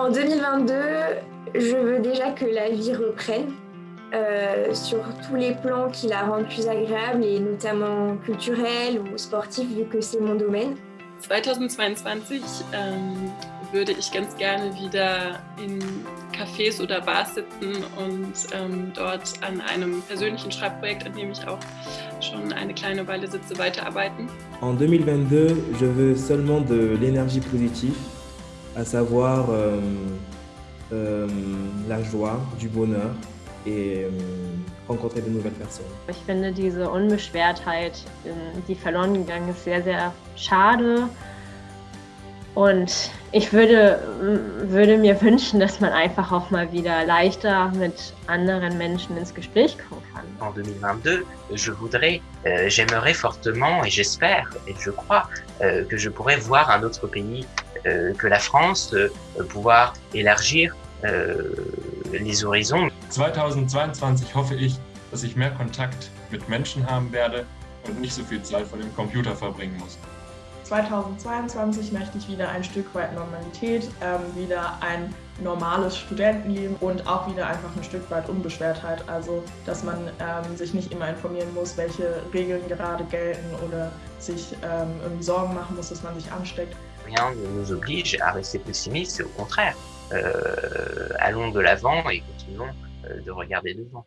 En 2022, je veux déjà que la vie reprenne euh, sur tous les plans qui la rendent plus agréable et notamment culturelle ou sportive vu que c'est mon domaine. 2022 ähm, würde ich ganz gerne wieder in Cafés oder Bars sitzen und ähm, dort an einem persönlichen Schreibprojekt, an dem ich auch schon eine kleine Weile sitze, weiterarbeiten. En 2022, je veux seulement de l'énergie positive, à savoir euh, euh, la joie, du bonheur et euh, rencontrer de nouvelles personnes. Ich finde diese Unbeschwertheit, die verloren gegangen ist, sehr, sehr schade. Und ich würde, würde mir wünschen, dass man einfach auch mal wieder leichter mit anderen Menschen ins Gespräch kommen kann. En 2022, je voudrais, euh, j'aimerais fortement et j'espère et je crois euh, que je pourrais voir un autre pays que la France, euh, pouvoir élargir euh, les horizons. 2022 hoffe ich, dass ich mehr Kontakt mit Menschen haben werde und nicht so viel Zeit vor dem Computer verbringen muss. 2022 möchte ich wieder ein Stück weit Normalität, ähm, wieder ein normales Studentenleben und auch wieder einfach ein Stück weit Unbeschwertheit. Also, dass man ähm, sich nicht immer informieren muss, welche Regeln gerade gelten oder sich ähm, irgendwie Sorgen machen muss, dass man sich ansteckt. Rien ne nous oblige à rester pessimiste, au contraire. Euh, allons de l'avant et continuons euh, de regarder devant.